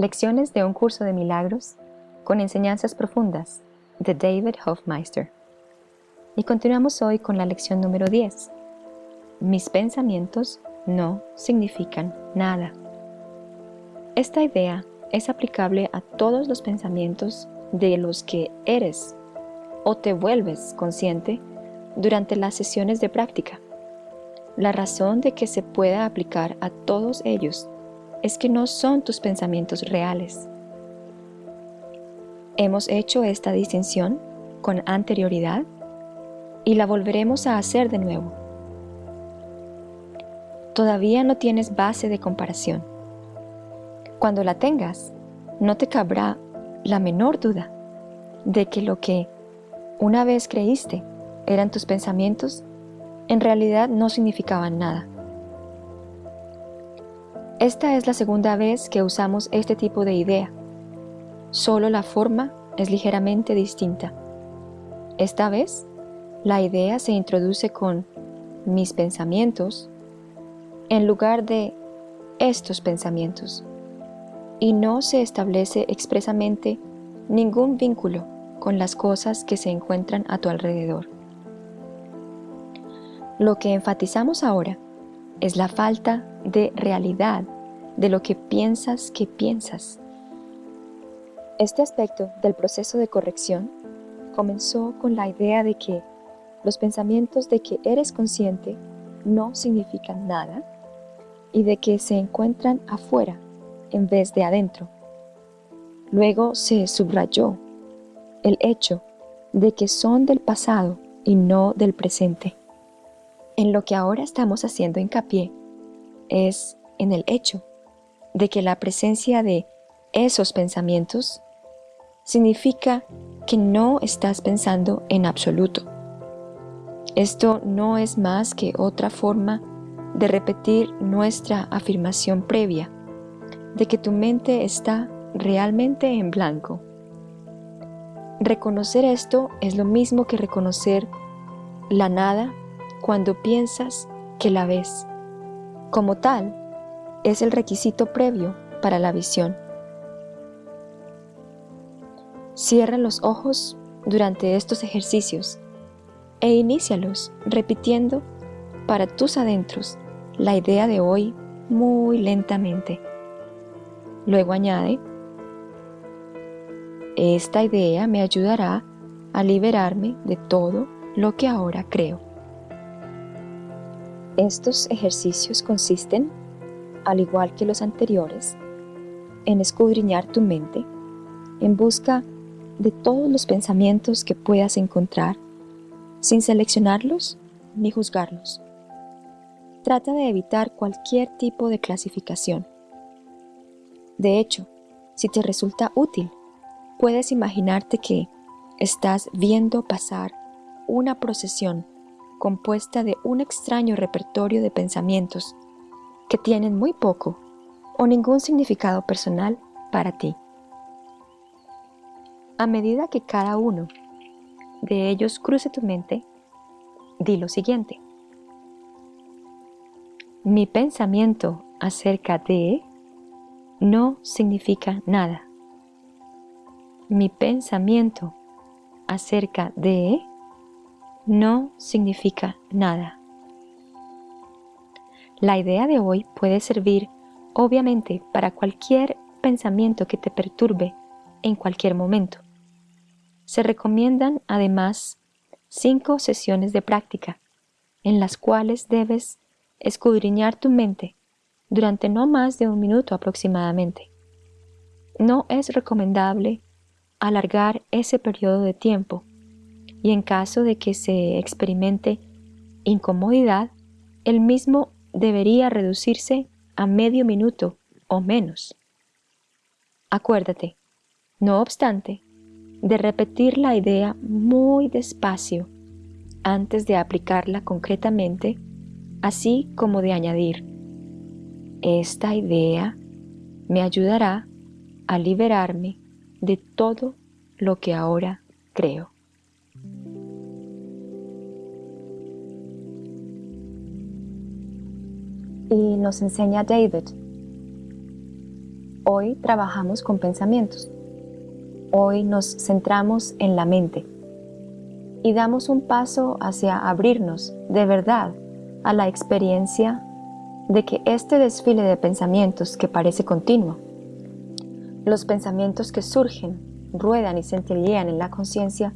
Lecciones de un curso de milagros con enseñanzas profundas de David Hofmeister. Y continuamos hoy con la lección número 10. Mis pensamientos no significan nada. Esta idea es aplicable a todos los pensamientos de los que eres o te vuelves consciente durante las sesiones de práctica. La razón de que se pueda aplicar a todos ellos es que no son tus pensamientos reales. Hemos hecho esta distinción con anterioridad y la volveremos a hacer de nuevo. Todavía no tienes base de comparación. Cuando la tengas, no te cabrá la menor duda de que lo que una vez creíste eran tus pensamientos, en realidad no significaban nada. Esta es la segunda vez que usamos este tipo de idea. Solo la forma es ligeramente distinta. Esta vez, la idea se introduce con mis pensamientos en lugar de estos pensamientos y no se establece expresamente ningún vínculo con las cosas que se encuentran a tu alrededor. Lo que enfatizamos ahora es la falta de realidad de lo que piensas que piensas. Este aspecto del proceso de corrección comenzó con la idea de que los pensamientos de que eres consciente no significan nada y de que se encuentran afuera en vez de adentro. Luego se subrayó el hecho de que son del pasado y no del presente. En lo que ahora estamos haciendo hincapié es en el hecho de que la presencia de esos pensamientos significa que no estás pensando en absoluto. Esto no es más que otra forma de repetir nuestra afirmación previa de que tu mente está realmente en blanco. Reconocer esto es lo mismo que reconocer la nada cuando piensas que la ves. Como tal, es el requisito previo para la visión. Cierra los ojos durante estos ejercicios e inícialos repitiendo para tus adentros la idea de hoy muy lentamente. Luego añade, esta idea me ayudará a liberarme de todo lo que ahora creo. Estos ejercicios consisten, al igual que los anteriores, en escudriñar tu mente en busca de todos los pensamientos que puedas encontrar sin seleccionarlos ni juzgarlos. Trata de evitar cualquier tipo de clasificación. De hecho, si te resulta útil, puedes imaginarte que estás viendo pasar una procesión compuesta de un extraño repertorio de pensamientos que tienen muy poco o ningún significado personal para ti. A medida que cada uno de ellos cruce tu mente, di lo siguiente. Mi pensamiento acerca de no significa nada. Mi pensamiento acerca de no significa nada. La idea de hoy puede servir obviamente para cualquier pensamiento que te perturbe en cualquier momento. Se recomiendan además cinco sesiones de práctica en las cuales debes escudriñar tu mente durante no más de un minuto aproximadamente. No es recomendable alargar ese periodo de tiempo y en caso de que se experimente incomodidad, el mismo debería reducirse a medio minuto o menos. Acuérdate, no obstante, de repetir la idea muy despacio antes de aplicarla concretamente, así como de añadir, esta idea me ayudará a liberarme de todo lo que ahora creo. Y nos enseña David. Hoy trabajamos con pensamientos. Hoy nos centramos en la mente y damos un paso hacia abrirnos de verdad a la experiencia de que este desfile de pensamientos que parece continuo, los pensamientos que surgen, ruedan y centellean en la conciencia,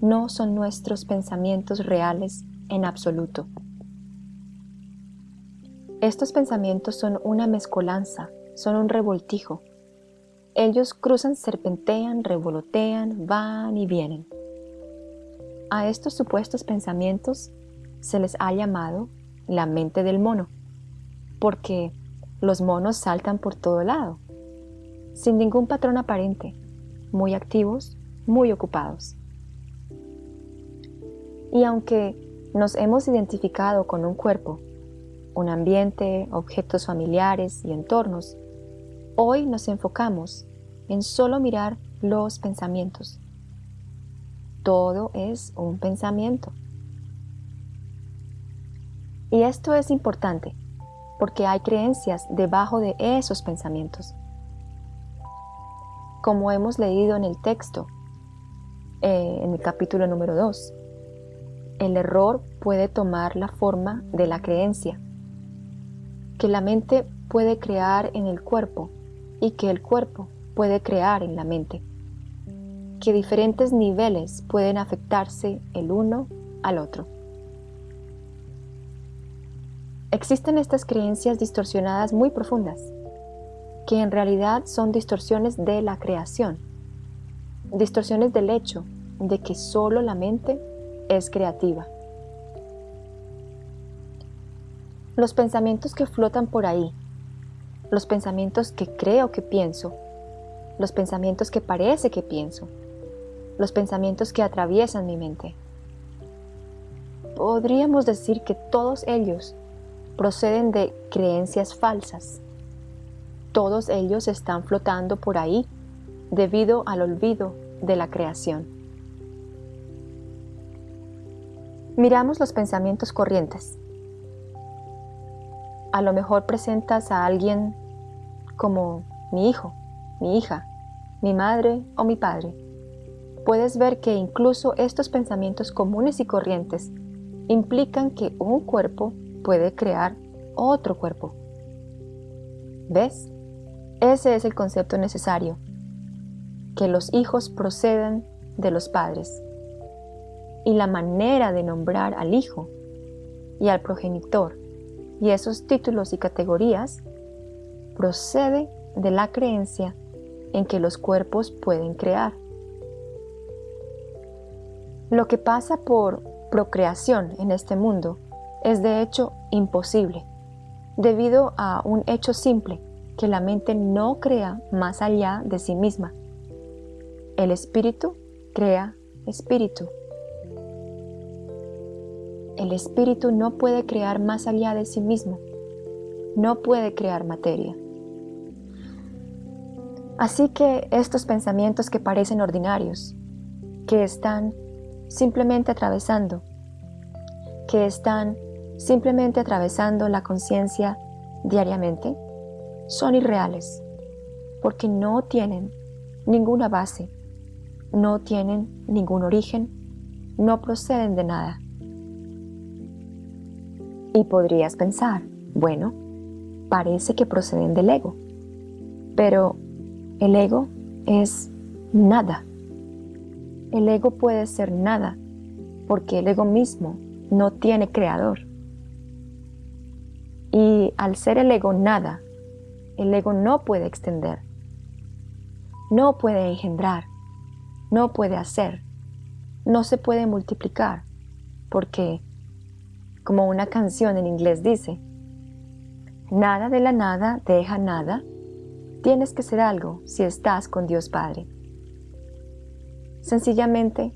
no son nuestros pensamientos reales en absoluto. Estos pensamientos son una mezcolanza, son un revoltijo. Ellos cruzan, serpentean, revolotean, van y vienen. A estos supuestos pensamientos se les ha llamado la mente del mono, porque los monos saltan por todo lado, sin ningún patrón aparente, muy activos, muy ocupados. Y aunque nos hemos identificado con un cuerpo, un ambiente, objetos familiares y entornos, hoy nos enfocamos en solo mirar los pensamientos todo es un pensamiento. Y esto es importante porque hay creencias debajo de esos pensamientos. Como hemos leído en el texto, eh, en el capítulo número 2, el error puede tomar la forma de la creencia, que la mente puede crear en el cuerpo y que el cuerpo puede crear en la mente que diferentes niveles pueden afectarse el uno al otro. Existen estas creencias distorsionadas muy profundas, que en realidad son distorsiones de la creación, distorsiones del hecho de que solo la mente es creativa. Los pensamientos que flotan por ahí, los pensamientos que creo que pienso, los pensamientos que parece que pienso, los pensamientos que atraviesan mi mente. Podríamos decir que todos ellos proceden de creencias falsas. Todos ellos están flotando por ahí debido al olvido de la creación. Miramos los pensamientos corrientes. A lo mejor presentas a alguien como mi hijo, mi hija, mi madre o mi padre puedes ver que incluso estos pensamientos comunes y corrientes implican que un cuerpo puede crear otro cuerpo. ¿Ves? Ese es el concepto necesario, que los hijos proceden de los padres. Y la manera de nombrar al hijo y al progenitor y esos títulos y categorías procede de la creencia en que los cuerpos pueden crear. Lo que pasa por procreación en este mundo es de hecho imposible, debido a un hecho simple, que la mente no crea más allá de sí misma. El espíritu crea espíritu. El espíritu no puede crear más allá de sí mismo, no puede crear materia. Así que estos pensamientos que parecen ordinarios, que están simplemente atravesando, que están simplemente atravesando la conciencia diariamente, son irreales, porque no tienen ninguna base, no tienen ningún origen, no proceden de nada. Y podrías pensar, bueno, parece que proceden del ego, pero el ego es nada el ego puede ser nada, porque el ego mismo no tiene creador. Y al ser el ego nada, el ego no puede extender, no puede engendrar, no puede hacer, no se puede multiplicar, porque, como una canción en inglés dice, nada de la nada deja nada, tienes que ser algo si estás con Dios Padre. Sencillamente,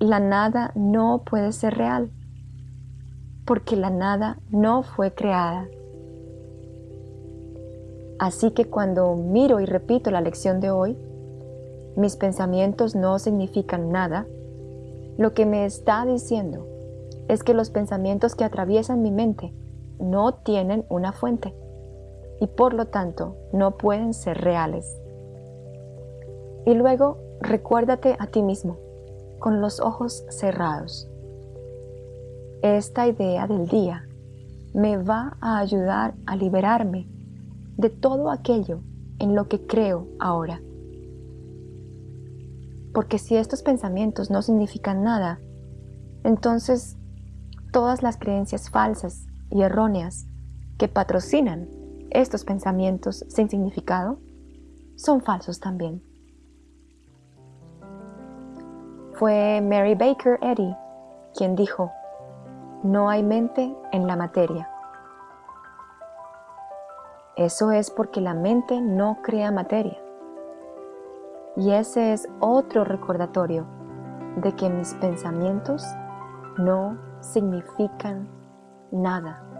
la nada no puede ser real, porque la nada no fue creada. Así que cuando miro y repito la lección de hoy, mis pensamientos no significan nada, lo que me está diciendo es que los pensamientos que atraviesan mi mente no tienen una fuente. y por lo tanto no pueden ser reales. Y luego recuérdate a ti mismo, con los ojos cerrados. Esta idea del día me va a ayudar a liberarme de todo aquello en lo que creo ahora. Porque si estos pensamientos no significan nada, entonces todas las creencias falsas y erróneas que patrocinan estos pensamientos sin significado son falsos también. Fue Mary Baker Eddy quien dijo, no hay mente en la materia. Eso es porque la mente no crea materia. Y ese es otro recordatorio de que mis pensamientos no significan nada.